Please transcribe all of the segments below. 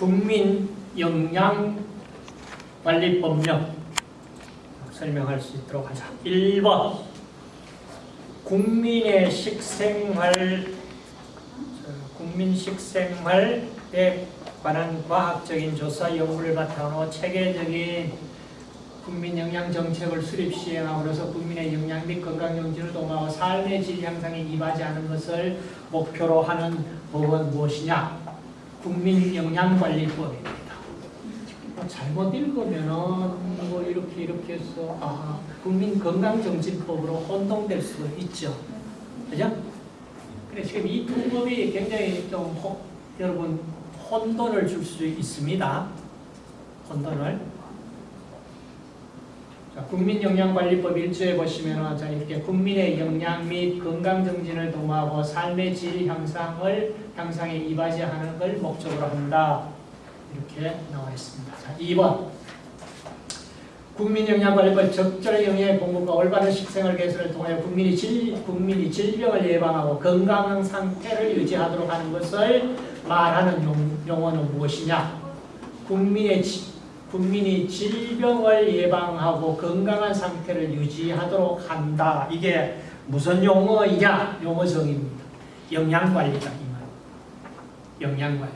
국민영양관리법령 설명할 수 있도록 하자. 1번 국민의 식생활 국민 식생활에 관한 과학적인 조사 연구를 바탕으로 체계적인 국민 영양 정책을 수립 시행함으로써 국민의 영양 및 건강 정지를 도모하고 삶의 질 향상에 임하지 않은 것을 목표로 하는 법은 무엇이냐? 국민 영양관리법입니다. 뭐 잘못 읽으면은 뭐 이렇게 이렇게 해서 아, 국민 건강정진법으로 혼동될 수 있죠. 그죠? 그래 지금 이 두 법이 굉장히 좀 호, 여러분 혼돈을 줄 수 있습니다. 혼돈을. 자, 국민영양관리법 1조에 보시면 자, 이렇게 국민의 영양 및 건강정진을 도모하고 삶의 질 향상을 향상에 이바지하는 걸 목적으로 한다. 이렇게 나와 있습니다. 자, 2번. 국민영양관리법 적절 영양의 공급과 올바른 식생활 개선을 통하여 국민이 질, 국민이 질병을 예방하고 건강한 상태를 유지하도록 하는 것을 말하는 용, 용어는 무엇이냐? 국민의 국민이 질병을 예방하고 건강한 상태를 유지하도록 한다. 이게 무슨 용어이냐? 용어정입니다. 영양관리다. 영양관리.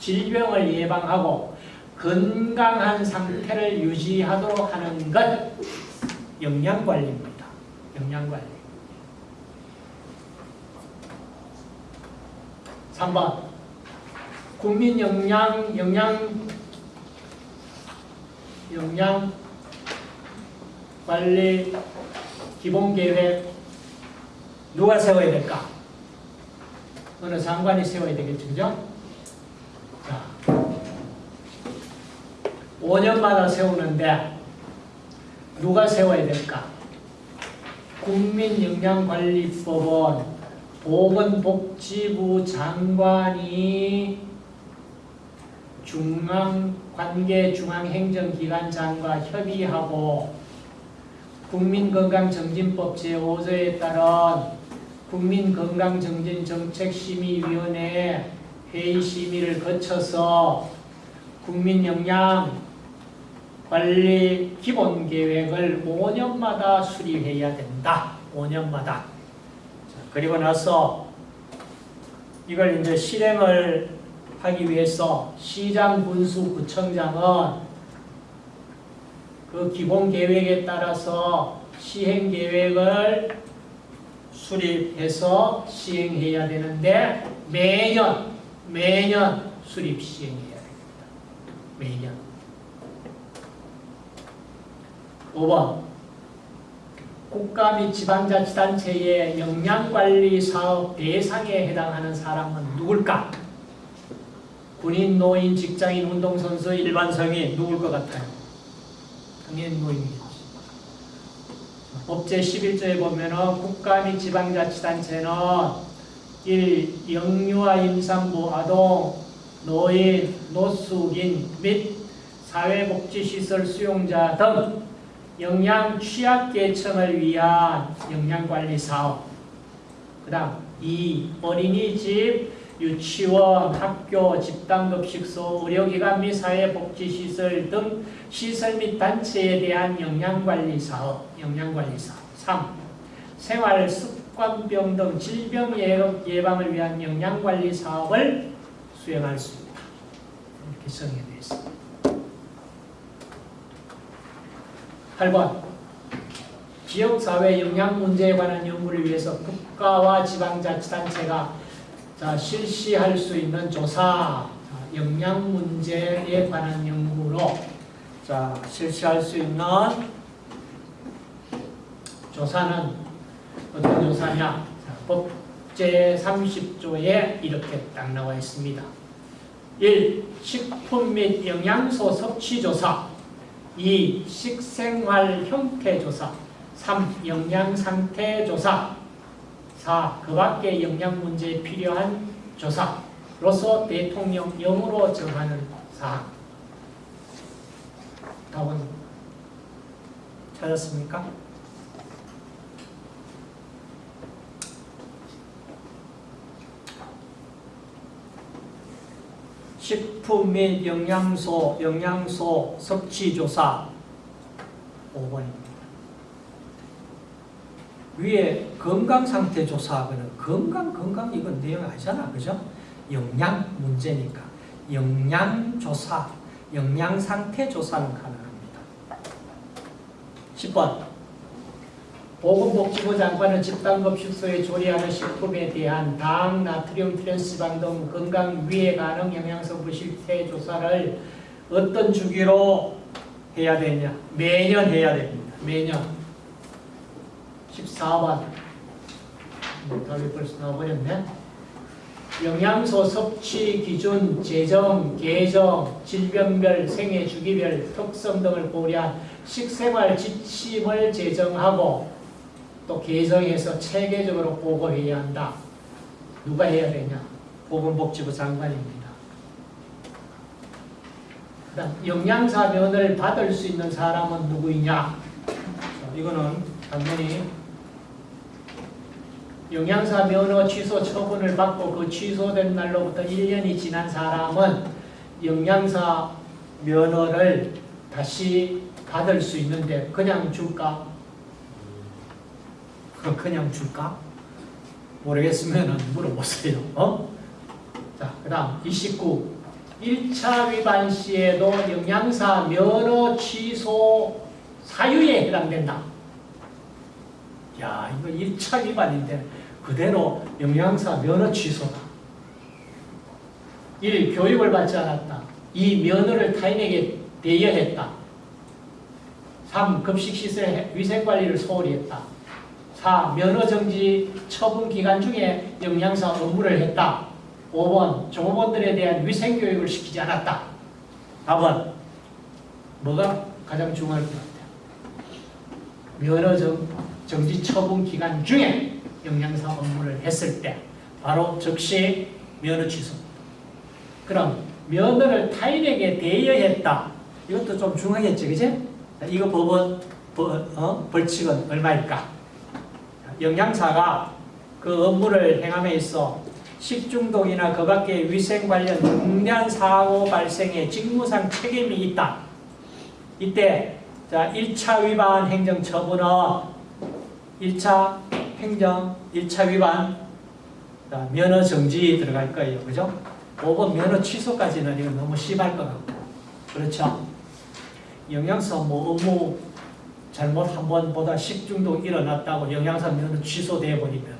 질병을 예방하고 건강한 상태를 유지하도록 하는 것 영양관리입니다. 영양관리. 3번 국민 영양 영양 영양 관리 기본 계획 누가 세워야 될까? 어느 장관이 세워야 되겠죠, 그죠? 자, 5년마다 세우는데 누가 세워야 될까? 국민영양관리법은 보건복지부 장관이 중앙 관계 중앙행정기관장과 협의하고 국민건강정진법 제5조에 따른 국민건강정진정책심의위원회 회의 심의를 거쳐서 국민영양 관리 기본 계획을 5년마다 수립해야 된다. 5년마다. 그리고 나서 이걸 이제 실행을 하기 위해서 시장 군수 구청장은 그 기본 계획에 따라서 시행 계획을 수립해서 시행해야 되는데 매년 매년 수립 시행해야 됩니다. 매년. 5번 국가 및 지방자치단체의 영양관리 사업 대상에 해당하는 사람은 누굴까? 군인, 노인, 직장인, 운동선수, 일반 성인 누굴 것 같아요? 당연히 노인이겠지. 법제 11조에 보면 국가 및 지방자치단체는 1. 영유아 임산부, 아동, 노인, 노숙인 및 사회복지시설 수용자 등 영양 취약계층을 위한 영양관리사업 그 다음 2. 어린이집, 유치원, 학교, 집단급식소, 의료기관 및 사회복지시설 등 시설 및 단체에 대한 영양관리 사업, 영양관리 사업 3. 생활 습관병 등 질병 예방을 위한 영양관리 사업을 수행할 수 있다. 이렇게 정의되어 있습니다. 8번 지역사회 영양 문제에 관한 연구를 위해서 국가와 지방자치단체가 자, 실시할 수 있는 조사, 영양 문제에 관한 연구로 자, 실시할 수 있는 조사는 어떤 조사냐? 자, 법제 30조에 이렇게 딱 나와 있습니다. 1. 식품 및 영양소 섭취 조사 2. 식생활 형태 조사 3. 영양 상태 조사 4. 그 밖의 영양 문제에 필요한 조사로서 대통령령으로 정하는 사항 답은 찾았습니까? 식품 및 영양소, 영양소 섭취 조사 5번입니다. 위에 건강 상태 조사하고는 건강 건강 이건 내용 아니잖아. 그죠? 영양 문제니까. 영양 조사, 영양 상태 조사는 가능합니다. 10번. 보건복지부 장관은 집단급식소에 조리하는 식품에 대한 당, 나트륨, 트랜스지방 등 건강 위해 가능 영양소 부실태 조사를 어떤 주기로 해야 되냐? 매년 해야 됩니다. 매년. 14번. 뭐 답이 벌써 나와버렸네. 영양소 섭취 기준, 재정, 계정, 질병별, 생애 주기별, 특성 등을 고려한 식생활 지침을 제정하고 또 개정해서 체계적으로 보고해야 한다. 누가 해야 되냐? 보건복지부 장관입니다. 그다음 영양사면을 받을 수 있는 사람은 누구이냐? 자, 이거는 당연히 영양사 면허 취소 처분을 받고 그 취소된 날로부터 1년이 지난 사람은 영양사 면허를 다시 받을 수 있는데 그냥 줄까? 그냥 줄까? 모르겠으면 물어보세요. 어? 자, 그 다음 29. 1차 위반 시에도 영양사 면허 취소 사유에 해당된다. 야, 이거 1차 위반인데 그대로 영양사 면허 취소다. 1. 교육을 받지 않았다. 2. 면허를 타인에게 대여했다. 3. 급식시설 위생관리를 소홀히 했다. 4. 면허정지 처분 기간 중에 영양사 업무를 했다. 5번. 종업원들에 대한 위생교육을 시키지 않았다. 4번. 뭐가 가장 중요할 것 같아요? 면허정 정지 처분 기간 중에 영양사 업무를 했을 때 바로 즉시 면허 취소. 그럼 면허를 타인에게 대여했다. 이것도 좀 중요하겠지, 그지? 이거 법원 벌, 어? 벌칙은 얼마일까? 영양사가 그 업무를 행함에 있어 식중독이나 그 밖의 위생 관련 중대한 사고 발생에 직무상 책임이 있다. 이때 자 1차 위반 행정 처분은 1차 행정 1차 위반 자, 면허 정지 들어갈 거예요. 그죠? 5번 면허 취소까지는 이건 너무 심할 것 같고 그렇죠? 영양사 뭐 업무 잘못 한 번보다 식중독 일어났다고 영양사 면허 취소돼 버리면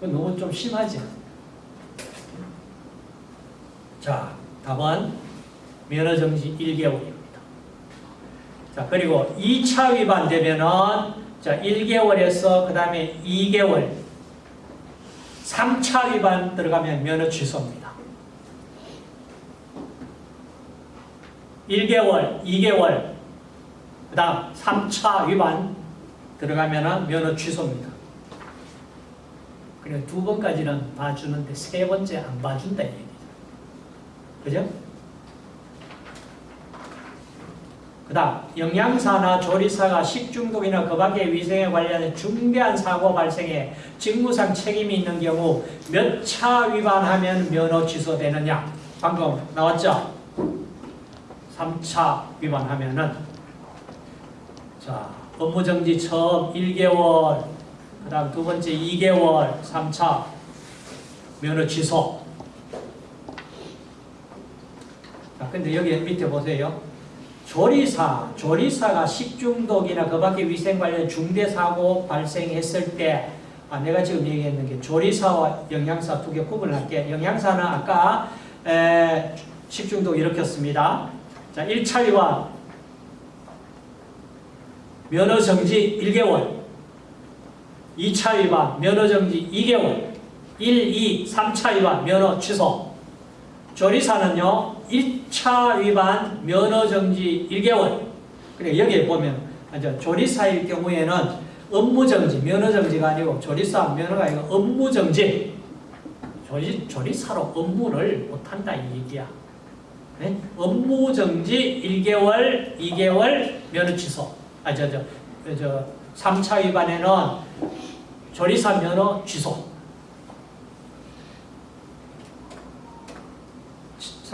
너무 좀 심하지. 자, 답은 면허 정지 1개월입니다. 자, 그리고 2차 위반 되면은 자, 1개월에서 그 다음에 2개월 3차 위반 들어가면 면허 취소입니다. 1개월, 2개월, 그 다음 3차 위반 들어가면 면허 취소입니다. 그래 두 번까지는 봐주는데 세 번째 안 봐준다 이 얘기죠. 그죠? 그 다음 영양사나 조리사가 식중독이나 그 밖의 위생에 관련된 중대한 사고 발생에 직무상 책임이 있는 경우 몇 차 위반하면 면허 취소되느냐? 방금 나왔죠? 3차 위반하면은 자 업무정지 처음 1개월 그 다음 두 번째 2개월 3차 면허 취소 자 근데 여기 밑에 보세요 조리사, 조리사가 식중독이나 그 밖의 위생 관련 중대 사고 발생했을 때 아, 내가 지금 얘기했는 게 조리사와 영양사 두 개 구분할게. 영양사는 아까 에, 식중독 일으켰습니다. 자, 1차 위반 면허 정지 1개월. 2차 위반 면허 정지 2개월. 1, 2, 3차 위반 면허 취소. 조리사는요 1차 위반 면허 정지 1개월. 그래 여기에 보면 조리사일 경우에는 업무 정지 면허 정지가 아니고 조리사 면허가 아니고 업무 정지. 조리, 조리사로 업무를 못한다 이 얘기야. 네? 업무 정지 1개월 2개월 면허 취소. 아 저 저 저 3차 위반에는 조리사 면허 취소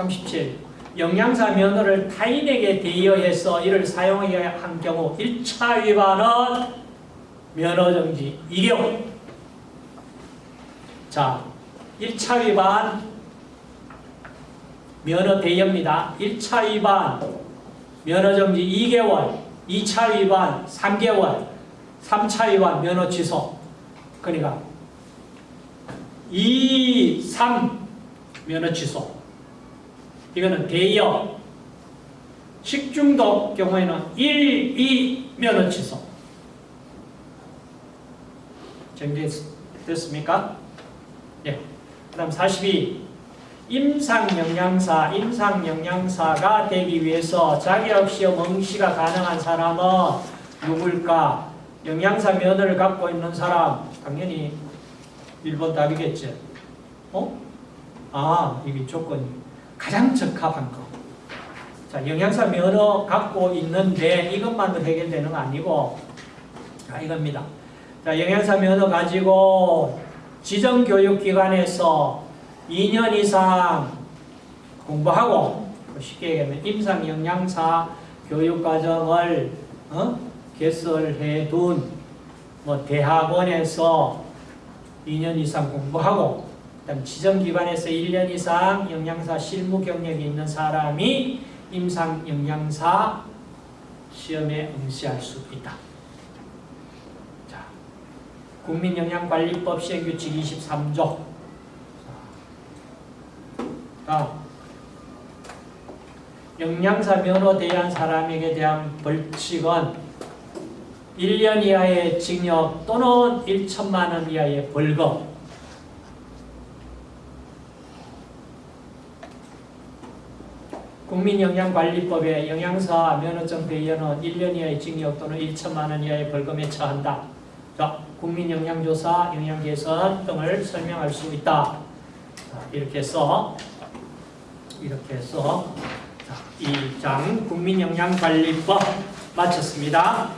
37. 영양사 면허를 타인에게 대여해서 이를 사용하게 한 경우 1차 위반은 면허정지 2개월. 자, 1차 위반 면허 대여입니다. 1차 위반 면허정지 2개월, 2차 위반 3개월, 3차 위반 면허 취소. 그러니까 2, 3 면허 취소. 이거는 대여. 식중독 경우에는 1, 2 면허 취소. 정리됐습니까? 예. 그 다음 42. 임상영양사, 임상영양사가 되기 위해서 자격시험 응시가 가능한 사람은 누굴까? 영양사 면허를 갖고 있는 사람, 당연히 1번 답이겠죠. 어? 아, 이게 조건이 가장 적합한 거. 자, 영양사 면허 갖고 있는데 이것만으로 해결되는 거 아니고, 자, 이겁니다. 자, 영양사 면허 가지고 지정교육기관에서 2년 이상 공부하고 쉽게 얘기하면 임상 영양사 교육과정을 어? 개설해 둔 뭐 대학원에서 2년 이상 공부하고 그다음 지정기관에서 1년 이상 영양사 실무 경력이 있는 사람이 임상 영양사 시험에 응시할 수 있다. 자, 국민영양관리법 시행규칙 23조. 다음. 영양사 면허 대한 사람에게 대한 벌칙은 1년 이하의 징역 또는 1천만 원 이하의 벌금 국민영양관리법에 영양사 면허증 대여는 1년 이하의 징역 또는 1천만 원 이하의 벌금에 처한다. 자, 국민영양조사, 영양개선 등을 설명할 수 있다. 자, 이렇게 해서 이렇게 해서 자, 2장 국민영양관리법 마쳤습니다.